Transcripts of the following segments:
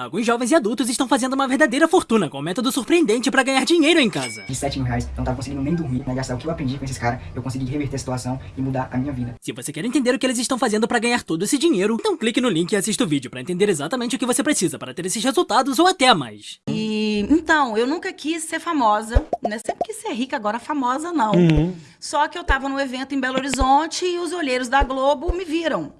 Alguns jovens e adultos estão fazendo uma verdadeira fortuna com um método surpreendente para ganhar dinheiro em casa. De 7 mil reais, eu não tava conseguindo nem dormir, né? Gastar o que eu aprendi com esses caras, eu consegui reverter a situação e mudar a minha vida. Se você quer entender o que eles estão fazendo para ganhar todo esse dinheiro, então clique no link e assista o vídeo para entender exatamente o que você precisa para ter esses resultados ou até mais. E então, eu nunca quis ser famosa, né? Sempre quis ser rica, agora famosa não. Só que eu tava num evento em Belo Horizonte e os olheiros da Globo me viram.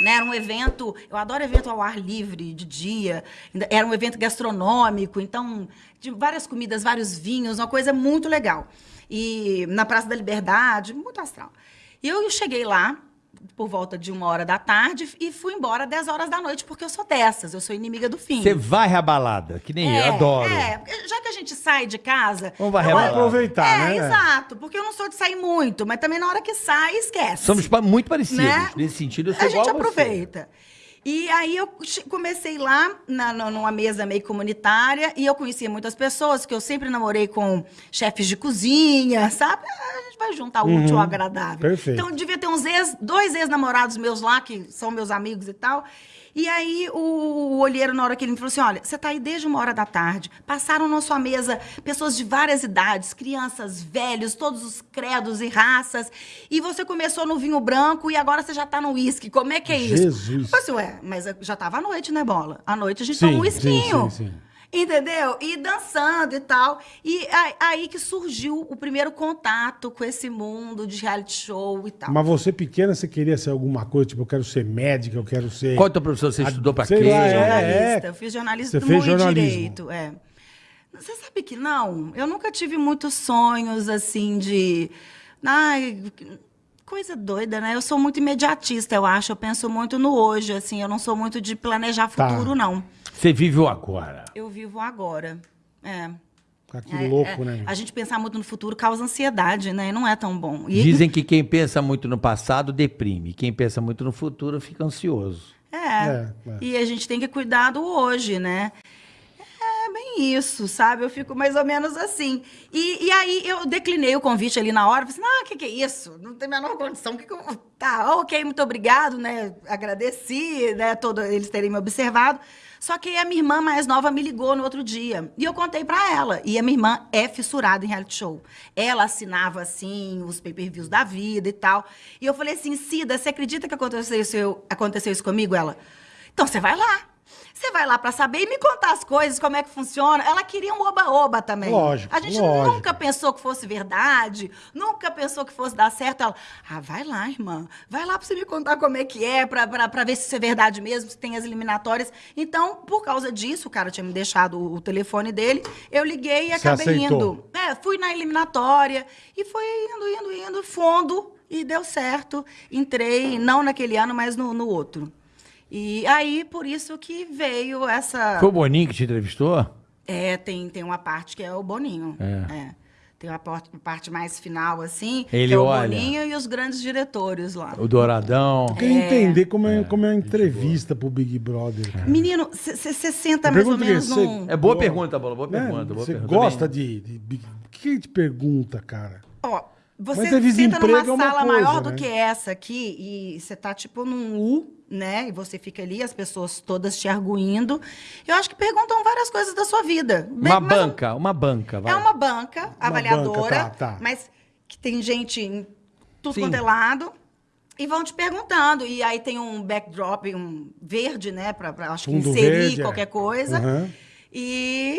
Né, era um evento, eu adoro evento ao ar livre, de dia, era um evento gastronômico, então, de várias comidas, vários vinhos, uma coisa muito legal. E na Praça da Liberdade, muito astral. E eu cheguei lá, por volta de uma hora da tarde, e fui embora 10 horas da noite, porque eu sou dessas, eu sou inimiga do fim. Você vai à balada, que nem eu, adoro. É, já que a gente sai de casa. Vamos varrer eu- a aproveitar, é, né? exato. Porque eu não sou de sair muito, mas também na hora que sai, esquece. Somos muito parecidos. Né? Nesse sentido, eu sou A igual gente você. aproveita. E aí eu comecei lá na, na- numa mesa meio comunitária e eu conhecia muitas pessoas, que eu sempre namorei com chefes de cozinha, sabe? Gente vai juntar o útil ao agradável. perfeito. Então devia ter uns ex, dois ex-namorados meus lá, que são meus amigos e tal. E aí o, o olheiro, na hora que ele me falou assim: olha, você está aí desde uma hora da tarde, passaram na sua mesa pessoas de várias idades, crianças, velhos, todos os credos e raças, e você começou no vinho branco e agora você já está no uísque. Como é que é isso? Jesus. Eu falei assim, ué, mas já estava à noite, né, Bola? À noite a gente Sim, toma um sim, esquinho. sim, sim. Entendeu? E dançando e tal. E aí, que surgiu o primeiro contato com esse mundo de reality show e tal. Mas você pequena, você queria ser alguma coisa? Tipo, eu quero ser médica, eu quero ser... Qual é o teu professor? Você estudou pra quê? lá, é. jornalista. Eu fiz jornalismo Você fez jornalismo. direito. É. Você sabe que não? Eu nunca tive muitos sonhos assim de. Ai, coisa doida, né? Eu sou muito imediatista, eu acho. Eu penso muito no hoje, assim. Eu não sou muito de planejar Tá. futuro, não. Você vive o agora. Eu vivo agora. É. Ah, que É, louco, é. né? A gente pensar muito no futuro causa ansiedade, né? E não é tão bom. E- Dizem que quem pensa muito no passado deprime. Quem pensa muito no futuro fica ansioso. É. É, é. E a gente tem que cuidar do hoje, né? É bem isso, sabe? Eu fico mais ou menos assim. E, e aí eu declinei o convite ali na hora. Falei assim, ah, o que, que é isso? Não tem a menor condição. Que que eu... Tá, ok, muito obrigado, né? Agradeci, né? Todo, eles terem me observado. Só que a minha irmã mais nova me ligou no outro dia. E eu contei pra ela. E a minha irmã é fissurada em reality show. Ela assinava, assim, os pay-per-views da vida e tal. E eu falei assim, Cida, você acredita que aconteceu isso, aconteceu isso comigo? Ela, então você vai lá. Você vai lá pra saber e me contar as coisas, como é que funciona. Ela queria um oba-oba também. Lógico, A gente lógico. nunca pensou que fosse verdade, nunca pensou que fosse dar certo. Ela, ah, vai lá, irmã. Vai lá pra você me contar como é que é, pra ver se isso é verdade mesmo, se tem as eliminatórias. Então, por causa disso, o cara tinha me deixado o, o telefone dele, eu liguei e Você acabei aceitou? indo. É, fui na eliminatória e foi indo, indo, indo, fundo, e deu certo. Entrei, não naquele ano, mas no, no outro. E aí, por isso que veio essa. Foi o Boninho que te entrevistou? É, tem, tem uma parte que é o Boninho. É. Tem uma parte, uma parte mais final, assim, Ele que é o olha. Boninho e os grandes diretores lá. O Douradão. Eu queria entender como é, como é uma entrevista pro Big Brother. cara. Menino, você senta mais ou menos que você- num... É boa Boa. pergunta, Bola. Boa Né? pergunta. boa Você pergunta. gosta de, de Big... O que ele te pergunta, cara? Ó, você de senta numa é uma sala coisa, maior né? do que essa aqui e você tá tipo num U, né? E você fica ali, as pessoas todas te arguindo. Eu acho que perguntam várias coisas da sua vida. Uma mas banca, uma banca, vai. É uma banca avaliadora, banca, tá, tá. mas que tem gente em tudo Sim. quanto é lado. E vão te perguntando. E aí tem um backdrop, um verde, né? Pra, pra acho que inserir verde, é. qualquer coisa. Aham. E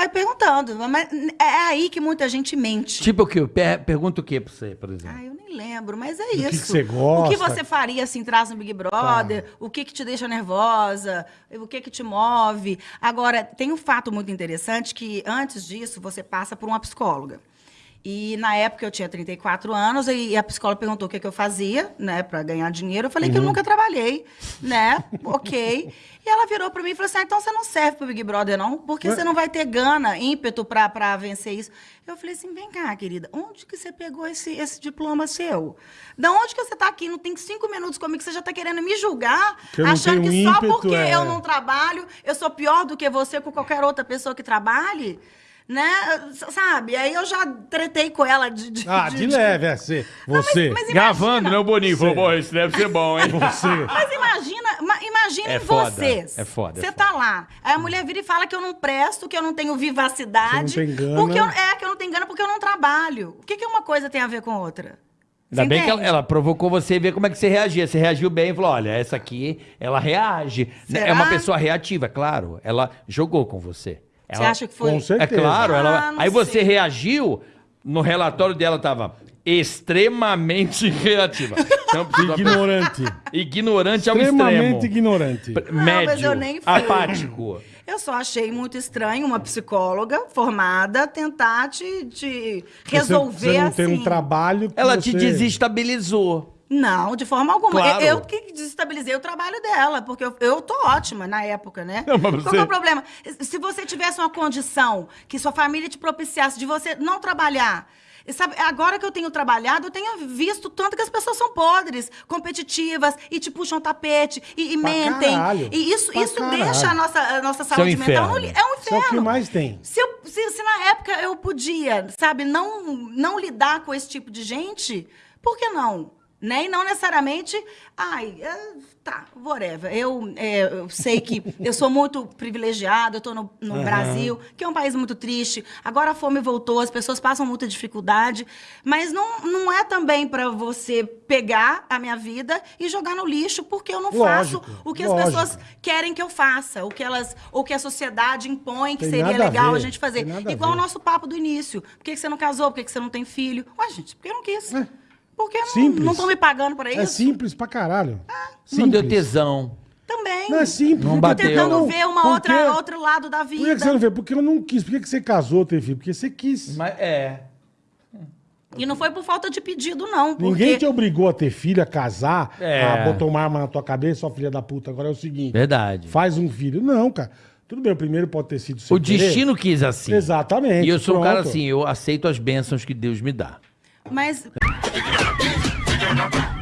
vai perguntando. Mas é aí que muita gente mente. Tipo o quê? Per pergunta o quê pra você, por exemplo? Ah, eu nem lembro, mas é que que isso. você gosta? O que você faria se entrasse no Big Brother? O que que te deixa nervosa? O que que te move? Agora, tem um fato muito interessante que antes disso você passa por uma psicóloga. E na época eu tinha 34 anos e a psicóloga perguntou o que, que eu fazia, né, para ganhar dinheiro. Eu falei que eu nunca trabalhei, né? ok. E ela virou para mim e falou assim: ah, então você não serve pro Big Brother, não, porque você não vai ter gana, ímpeto para pra vencer isso. Eu falei assim: vem cá, querida, onde que você pegou esse, esse diploma seu? Da onde que você tá aqui? Não tem cinco minutos comigo, você já tá querendo me julgar, achando que só ímpeto, porque é. eu não trabalho, eu sou pior do que você com qualquer outra pessoa que trabalhe? Né? Sabe? Aí eu já tretei com ela de. de- Ah, de leve, é você. Você. Gravando, né? O Boninho falou, pô, isso deve ser bom, hein? Você. Mas imagina, ma- imaginem É foda, vocês. é foda, é Você foda. tá lá. Aí a mulher vira e fala que eu não presto, que eu não tenho vivacidade. Você não tem gana. Porque eu, é, que eu não tenho gana porque eu não trabalho. O que, que uma coisa tem a ver com outra? Ainda Você bem que ela, ela provocou você e ver como é que você reagia. Você reagiu bem e falou: olha, essa aqui, ela reage. Né? É Será? uma pessoa reativa, é claro. Ela jogou com você. Você Ela- acha que foi? Com É certeza. claro, ela. Ah, Aí você sei. reagiu, no relatório dela tava extremamente reativa. Então, Ignorante. ignorante ao Extremamente extremo. ignorante. P- Não, Médio. mas eu nem fui. apático. Eu só achei muito estranho uma psicóloga formada tentar te, te resolver Você, você não assim. tem um trabalho que Ela você... te desestabilizou. Não, de forma alguma. Claro. Eu, eu que desestabilizei o trabalho dela, porque eu, eu tô ótima na época, né? Não, mas Qual você- que é o problema? Se você tivesse uma condição que sua família te propiciasse de você não trabalhar. Sabe, agora que eu tenho trabalhado, eu tenho visto tanto que as pessoas são podres, competitivas, e te puxam tapete, e, e mentem. caralho. E isso, isso caralho. deixa a nossa, a nossa é um saúde mental. no inferno. É um Isso é inferno. o que mais tem. Se, eu- se- se na época eu podia, sabe, não, não lidar com esse tipo de gente, por que não? Né? E não necessariamente, ai, é, tá, whatever. Eu, é, eu sei que eu sou muito privilegiada, eu estou no, no Brasil, que é um país muito triste. Agora a fome voltou, as pessoas passam muita dificuldade, mas não, não é também para você pegar a minha vida e jogar no lixo, porque eu não Lógico, faço o que lógico. as pessoas querem que eu faça, o que elas, ou que a sociedade impõe que Tem seria a legal a, ver, gente fazer. a Igual o nosso papo do início. Por que, que você não casou? Por que, que você não tem filho? Ué, gente, porque eu não quis. É. Porque não- Simples. não estão me pagando para isso? É simples pra caralho. Não deu tesão. Também. Não é simples. Não Por bateu. Tentando não- ver uma por outra, que- outro lado da Por que, vida. você não vê? Porque eu não quis. Por que, você casou, teve filho? Porque você quis. Mas é. E não foi por falta de pedido, não. Porque... Ninguém te obrigou a ter filho, a casar, É. a botar uma arma na tua cabeça, ó, filha da puta. Agora é o seguinte: Verdade. faz um filho. Não, cara. Tudo bem, o primeiro pode ter sido sem O querer. destino quis assim. Exatamente. E eu sou um cara pronto. assim, eu aceito as bênçãos que Deus me dá. Mas Thank you.